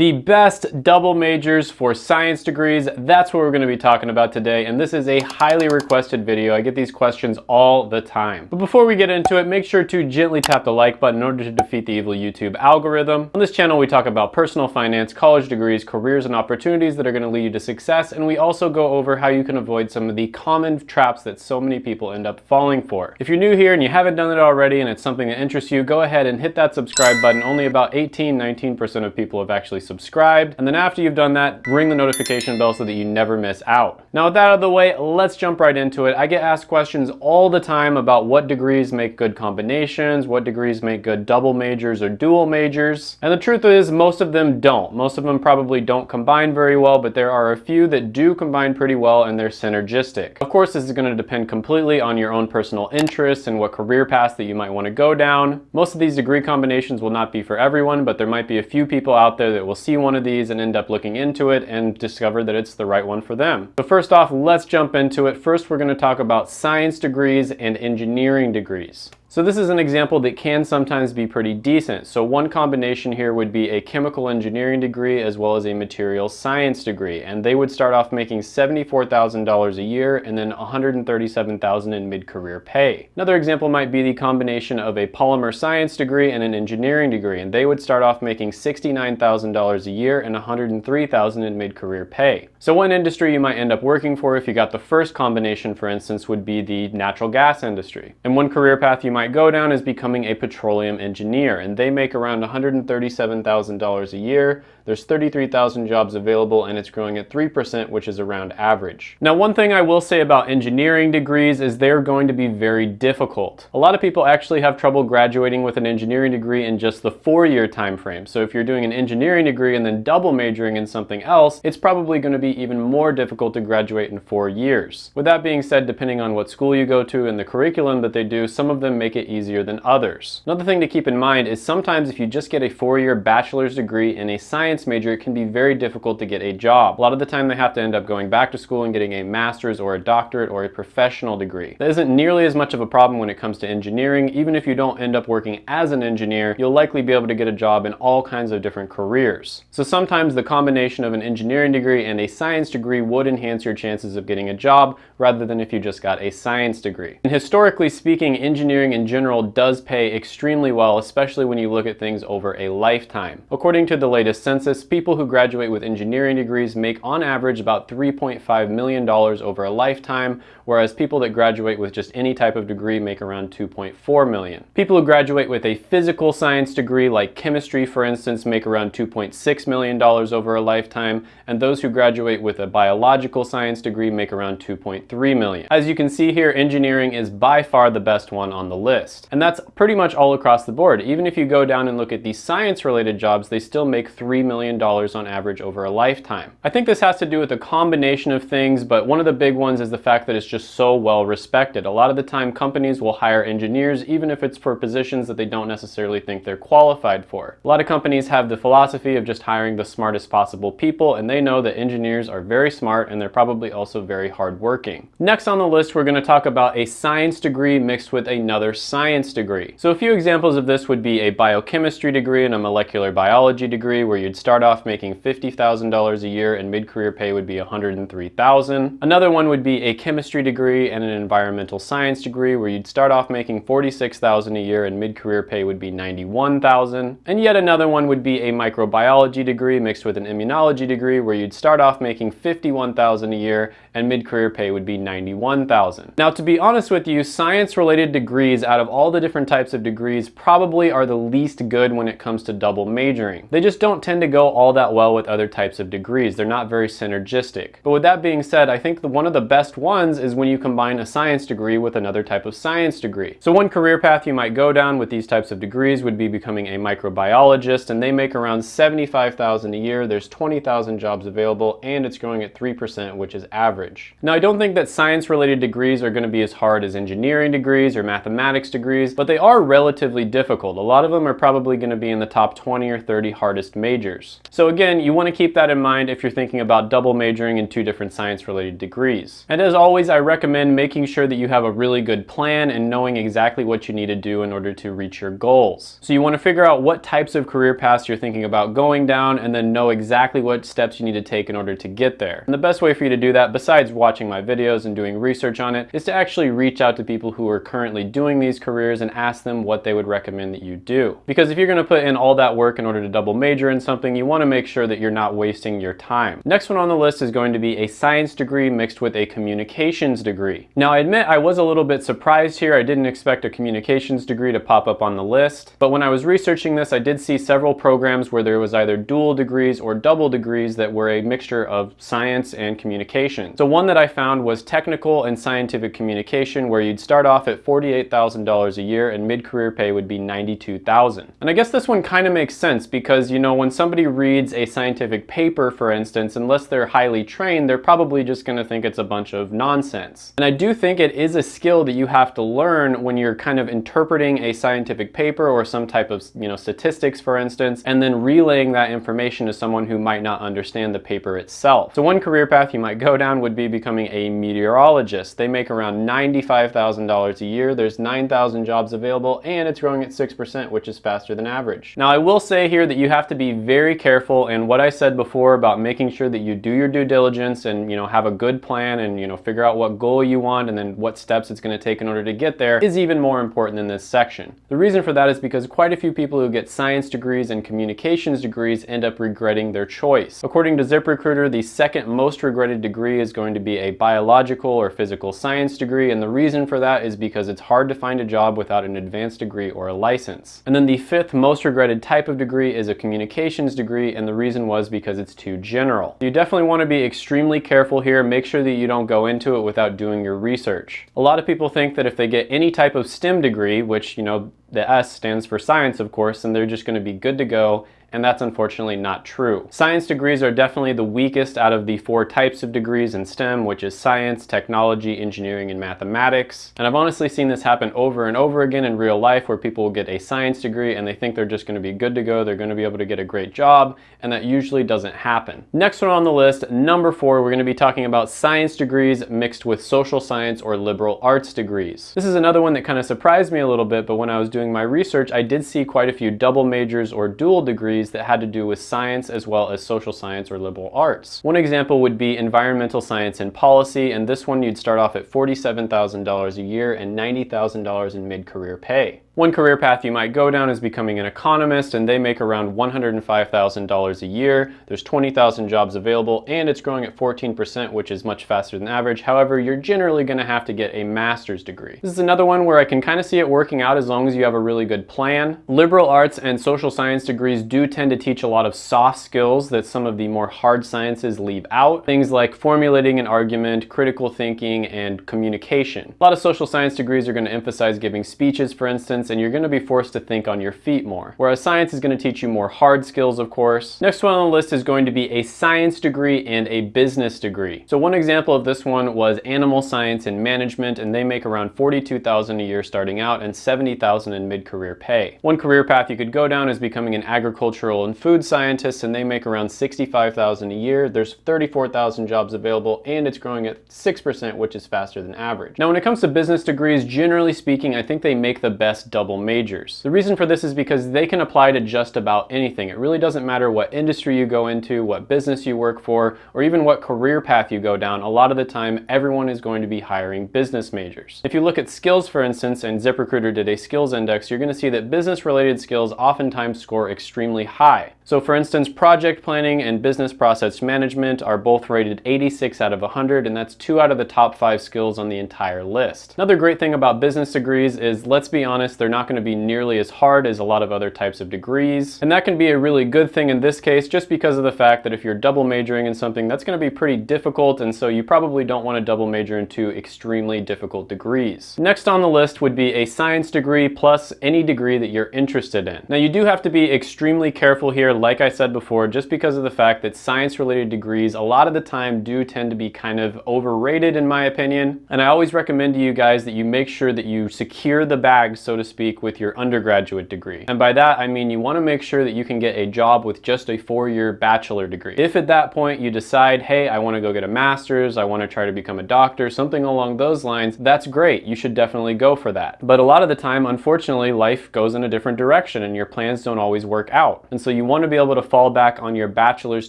The best double majors for science degrees, that's what we're gonna be talking about today, and this is a highly requested video. I get these questions all the time. But before we get into it, make sure to gently tap the like button in order to defeat the evil YouTube algorithm. On this channel, we talk about personal finance, college degrees, careers, and opportunities that are gonna lead you to success, and we also go over how you can avoid some of the common traps that so many people end up falling for. If you're new here and you haven't done it already and it's something that interests you, go ahead and hit that subscribe button. Only about 18, 19% of people have actually subscribed. And then after you've done that, ring the notification bell so that you never miss out. Now with that out of the way, let's jump right into it. I get asked questions all the time about what degrees make good combinations, what degrees make good double majors or dual majors. And the truth is most of them don't. Most of them probably don't combine very well, but there are a few that do combine pretty well and they're synergistic. Of course, this is gonna depend completely on your own personal interests and what career paths that you might wanna go down. Most of these degree combinations will not be for everyone, but there might be a few people out there that will see one of these and end up looking into it and discover that it's the right one for them. So first off, let's jump into it. First, we're gonna talk about science degrees and engineering degrees. So this is an example that can sometimes be pretty decent. So one combination here would be a chemical engineering degree as well as a material science degree. And they would start off making $74,000 a year and then $137,000 in mid-career pay. Another example might be the combination of a polymer science degree and an engineering degree. And they would start off making $69,000 a year and $103,000 in mid-career pay. So one industry you might end up working for if you got the first combination, for instance, would be the natural gas industry. And one career path you might might go down is becoming a petroleum engineer, and they make around $137,000 a year. There's 33,000 jobs available, and it's growing at 3%, which is around average. Now, one thing I will say about engineering degrees is they're going to be very difficult. A lot of people actually have trouble graduating with an engineering degree in just the four-year time frame. So if you're doing an engineering degree and then double majoring in something else, it's probably going to be even more difficult to graduate in four years. With that being said, depending on what school you go to and the curriculum that they do, some of them make it easier than others. Another thing to keep in mind is sometimes if you just get a four-year bachelor's degree in a science major, it can be very difficult to get a job. A lot of the time they have to end up going back to school and getting a master's or a doctorate or a professional degree. That isn't nearly as much of a problem when it comes to engineering. Even if you don't end up working as an engineer, you'll likely be able to get a job in all kinds of different careers. So sometimes the combination of an engineering degree and a science degree would enhance your chances of getting a job rather than if you just got a science degree. And historically speaking, engineering in general does pay extremely well, especially when you look at things over a lifetime. According to the latest census, people who graduate with engineering degrees make on average about $3.5 million over a lifetime, whereas people that graduate with just any type of degree make around 2.4 million. People who graduate with a physical science degree like chemistry, for instance, make around $2.6 million over a lifetime, and those who graduate with a biological science degree make around 2.3 million. As you can see here, engineering is by far the best one on the list list. And that's pretty much all across the board. Even if you go down and look at the science related jobs, they still make $3 million on average over a lifetime. I think this has to do with a combination of things, but one of the big ones is the fact that it's just so well respected. A lot of the time companies will hire engineers even if it's for positions that they don't necessarily think they're qualified for. A lot of companies have the philosophy of just hiring the smartest possible people and they know that engineers are very smart and they're probably also very hardworking. Next on the list, we're going to talk about a science degree mixed with another science degree. So a few examples of this would be a biochemistry degree and a molecular biology degree where you'd start off making $50,000 a year and mid-career pay would be $103,000. Another one would be a chemistry degree and an environmental science degree where you'd start off making $46,000 a year and mid-career pay would be $91,000. And yet another one would be a microbiology degree mixed with an immunology degree where you'd start off making $51,000 a year and mid-career pay would be $91,000. Now to be honest with you, science-related degrees out of all the different types of degrees probably are the least good when it comes to double majoring. They just don't tend to go all that well with other types of degrees. They're not very synergistic. But with that being said, I think the, one of the best ones is when you combine a science degree with another type of science degree. So one career path you might go down with these types of degrees would be becoming a microbiologist and they make around 75,000 a year. There's 20,000 jobs available and it's growing at 3%, which is average. Now I don't think that science related degrees are going to be as hard as engineering degrees or mathematics degrees, but they are relatively difficult. A lot of them are probably going to be in the top 20 or 30 hardest majors. So again, you want to keep that in mind if you're thinking about double majoring in two different science related degrees. And as always, I recommend making sure that you have a really good plan and knowing exactly what you need to do in order to reach your goals. So you want to figure out what types of career paths you're thinking about going down and then know exactly what steps you need to take in order to get there. And the best way for you to do that, besides watching my videos and doing research on it, is to actually reach out to people who are currently doing these careers and ask them what they would recommend that you do. Because if you're going to put in all that work in order to double major in something, you want to make sure that you're not wasting your time. Next one on the list is going to be a science degree mixed with a communications degree. Now I admit I was a little bit surprised here. I didn't expect a communications degree to pop up on the list, but when I was researching this, I did see several programs where there was either dual degrees or double degrees that were a mixture of science and communication. So one that I found was technical and scientific communication where you'd start off at $48,000 a year and mid-career pay would be 92,000. And I guess this one kind of makes sense because, you know, when somebody reads a scientific paper, for instance, unless they're highly trained, they're probably just going to think it's a bunch of nonsense. And I do think it is a skill that you have to learn when you're kind of interpreting a scientific paper or some type of, you know, statistics, for instance, and then relaying that information to someone who might not understand the paper itself. So one career path you might go down would be becoming a meteorologist. They make around $95,000 a year. There's 9,000 jobs available and it's growing at 6%, which is faster than average. Now I will say here that you have to be very careful and what I said before about making sure that you do your due diligence and you know have a good plan and you know figure out what goal you want and then what steps it's going to take in order to get there is even more important in this section. The reason for that is because quite a few people who get science degrees and communications degrees end up regretting their choice. According to ZipRecruiter, the second most regretted degree is going to be a biological or physical science degree and the reason for that is because it's hard to find a job without an advanced degree or a license. And then the fifth most regretted type of degree is a communications degree and the reason was because it's too general. You definitely want to be extremely careful here. Make sure that you don't go into it without doing your research. A lot of people think that if they get any type of STEM degree, which, you know, the S stands for science, of course, and they're just going to be good to go and that's unfortunately not true. Science degrees are definitely the weakest out of the four types of degrees in STEM, which is science, technology, engineering, and mathematics. And I've honestly seen this happen over and over again in real life where people will get a science degree and they think they're just gonna be good to go, they're gonna be able to get a great job, and that usually doesn't happen. Next one on the list, number four, we're gonna be talking about science degrees mixed with social science or liberal arts degrees. This is another one that kind of surprised me a little bit, but when I was doing my research, I did see quite a few double majors or dual degrees degrees that had to do with science as well as social science or liberal arts. One example would be environmental science and policy, and this one you'd start off at $47,000 a year and $90,000 in mid-career pay. One career path you might go down is becoming an economist and they make around $105,000 a year. There's 20,000 jobs available and it's growing at 14% which is much faster than average. However, you're generally going to have to get a master's degree. This is another one where I can kind of see it working out as long as you have a really good plan. Liberal arts and social science degrees do tend to teach a lot of soft skills that some of the more hard sciences leave out. Things like formulating an argument, critical thinking, and communication. A lot of social science degrees are going to emphasize giving speeches, for instance, and you're going to be forced to think on your feet more. Whereas science is going to teach you more hard skills, of course. Next one on the list is going to be a science degree and a business degree. So one example of this one was animal science and management, and they make around 42,000 a year starting out and 70,000 in mid-career pay. One career path you could go down is becoming an agricultural and food scientist, and they make around 65,000 a year. There's 34,000 jobs available, and it's growing at 6%, which is faster than average. Now, when it comes to business degrees, generally speaking, I think they make the best double majors. The reason for this is because they can apply to just about anything. It really doesn't matter what industry you go into, what business you work for, or even what career path you go down. A lot of the time, everyone is going to be hiring business majors. If you look at skills, for instance, and ZipRecruiter did a skills index, you're gonna see that business-related skills oftentimes score extremely high. So for instance, project planning and business process management are both rated 86 out of 100, and that's two out of the top five skills on the entire list. Another great thing about business degrees is, let's be honest, they're not gonna be nearly as hard as a lot of other types of degrees. And that can be a really good thing in this case, just because of the fact that if you're double majoring in something, that's gonna be pretty difficult, and so you probably don't wanna double major in two extremely difficult degrees. Next on the list would be a science degree plus any degree that you're interested in. Now you do have to be extremely careful here. Like I said before, just because of the fact that science-related degrees a lot of the time do tend to be kind of overrated in my opinion. And I always recommend to you guys that you make sure that you secure the bag, so to speak, with your undergraduate degree. And by that, I mean you wanna make sure that you can get a job with just a four-year bachelor degree. If at that point you decide, hey, I wanna go get a master's, I wanna try to become a doctor, something along those lines, that's great. You should definitely go for that. But a lot of the time, unfortunately, life goes in a different direction and your plans don't always work out. And so you wanna be able to fall back on your bachelor's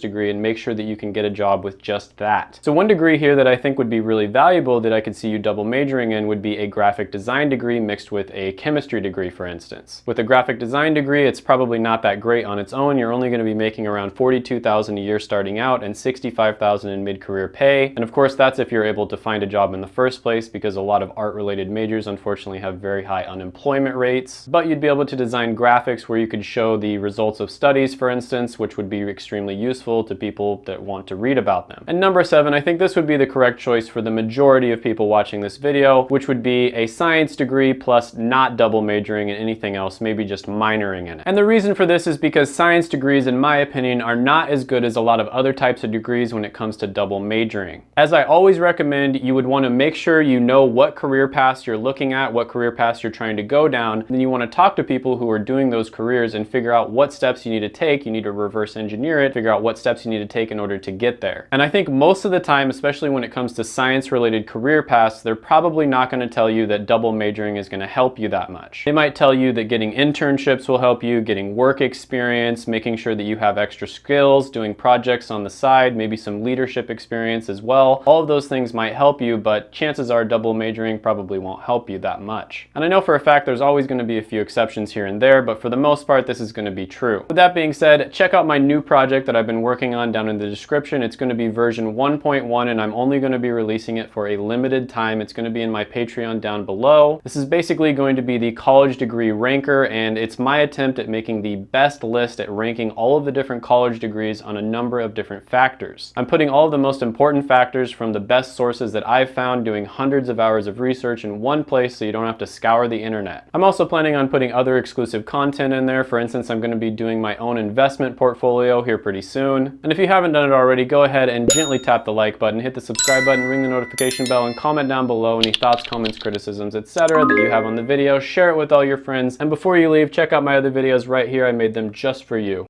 degree and make sure that you can get a job with just that. So one degree here that I think would be really valuable that I could see you double majoring in would be a graphic design degree mixed with a chemistry degree, for instance. With a graphic design degree, it's probably not that great on its own. You're only gonna be making around 42,000 a year starting out and 65,000 in mid-career pay. And of course, that's if you're able to find a job in the first place because a lot of art-related majors unfortunately have very high unemployment rates. But you'd be able to design graphics where you could show the results of studies, for instance, which would be extremely useful to people that want to read about them. And number seven, I think this would be the correct choice for the majority of people watching this video, which would be a science degree plus not double majoring in anything else, maybe just minoring in it. And the reason for this is because science degrees, in my opinion, are not as good as a lot of other types of degrees when it comes to double majoring. As I always recommend, you would want to make sure you know what career paths you're looking at, what career paths you're trying to go down. Then you want to talk to people who are doing those careers and figure out what steps you need to take. You need to reverse engineer it, figure out what steps you need to take in order to get there. And I think most of the time, especially when it comes to science related career paths, they're probably not going to tell you that double majoring is going to help you that much. They might tell you that getting internships will help you, getting work experience, making sure that you have extra skills, doing projects on the side, maybe some leadership experience as well. All of those things might help you, but chances are double majoring probably won't help you that much. And I know for a fact there's always going to be a few exceptions here and there, but for the most part, this is going to be true. With that being said, check out my new project that I've been working on down in the description. It's going to be version 1.1 and I'm only going to be releasing it for a limited time. It's going to be in my Patreon down below. This is basically going to be the college degree ranker and it's my attempt at making the best list at ranking all of the different college degrees on a number of different factors. I'm putting all of the most important factors from the best sources that I've found doing hundreds of hours of research in one place so you don't have to scour the internet. I'm also planning on putting other exclusive content in there. For instance, I'm going to be doing my own investment portfolio here pretty soon. And if you haven't done it already, go ahead and gently tap the like button, hit the subscribe button, ring the notification bell, and comment down below any thoughts, comments, criticisms, etc. that you have on the video. Share it with all your friends. And before you leave, check out my other videos right here. I made them just for you.